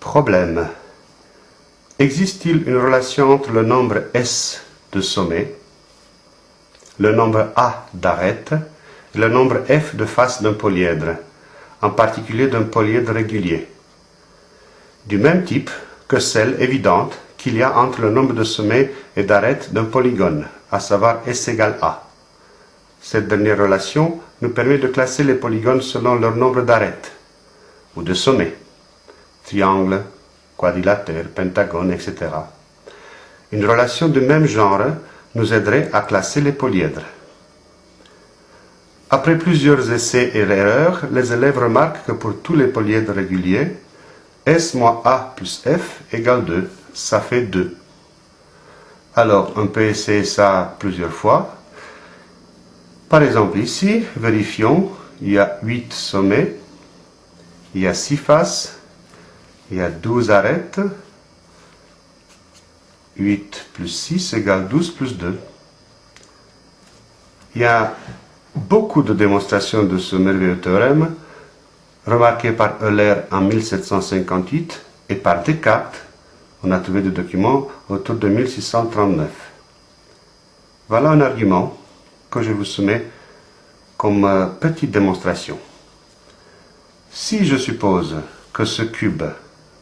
Problème. Existe-t-il une relation entre le nombre S de sommet, le nombre A d'arête et le nombre F de face d'un polyèdre, en particulier d'un polyèdre régulier, du même type que celle évidente qu'il y a entre le nombre de sommets et d'arêtes d'un polygone, à savoir S égale A. Cette dernière relation nous permet de classer les polygones selon leur nombre d'arêtes ou de sommets, triangle, quadrilatère, pentagone, etc. Une relation de même genre nous aiderait à classer les polyèdres. Après plusieurs essais et erreurs, les élèves remarquent que pour tous les polyèdres réguliers, S moins A plus F égale 2, ça fait 2. Alors, on peut essayer ça plusieurs fois. Par exemple, ici, vérifions, il y a 8 sommets, il y a 6 faces, il y a 12 arêtes. 8 plus 6 égale 12 plus 2. Il y a beaucoup de démonstrations de ce merveilleux théorème, remarqué par Euler en 1758 et par Descartes, on a trouvé des documents autour de 1639. Voilà un argument que je vous soumets comme euh, petite démonstration. Si je suppose que ce cube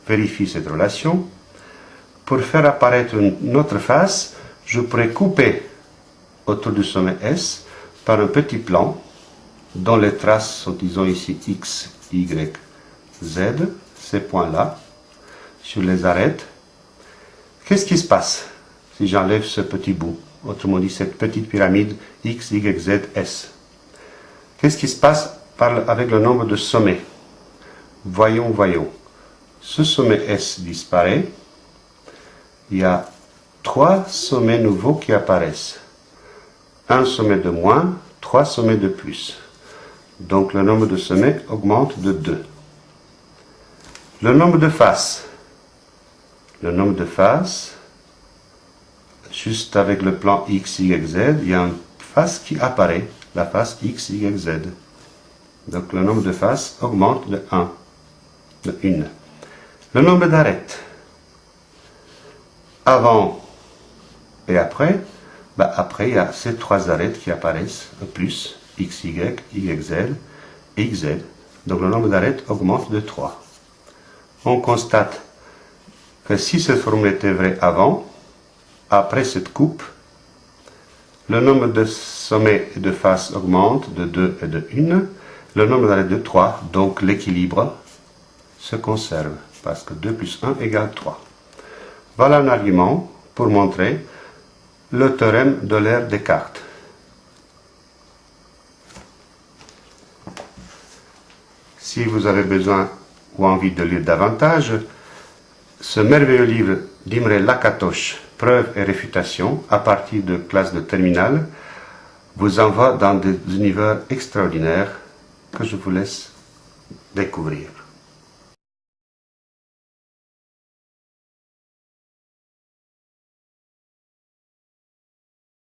vérifie cette relation, pour faire apparaître une autre face, je pourrais couper autour du sommet S par un petit plan dont les traces sont, disons ici, X, Y, Z, ces points-là, sur les arêtes. Qu'est-ce qui se passe si j'enlève ce petit bout? Autrement dit, cette petite pyramide X, Y, Z, S. Qu'est-ce qui se passe avec le nombre de sommets? Voyons, voyons. Ce sommet S disparaît. Il y a trois sommets nouveaux qui apparaissent. Un sommet de moins, trois sommets de plus. Donc le nombre de sommets augmente de 2. Le nombre de faces. Le nombre de faces, juste avec le plan X, Y, Z, il y a une face qui apparaît, la face X, Y, Z. Donc le nombre de faces augmente de 1, de 1. Le nombre d'arêtes. Avant et après, bah après il y a ces trois arêtes qui apparaissent, plus, x, y, y, z, et z. Donc le nombre d'arêtes augmente de 3. On constate que si cette formule était vraie avant, après cette coupe, le nombre de sommets et de faces augmente de 2 et de 1, le nombre d'arêtes de 3, donc l'équilibre se conserve parce que 2 plus 1 égale 3. Voilà un argument pour montrer le théorème de l'ère Descartes. Si vous avez besoin ou envie de lire davantage, ce merveilleux livre d'Imre Lakatosh, Preuves et réfutations, à partir de classes de terminale, vous envoie dans des univers extraordinaires que je vous laisse découvrir.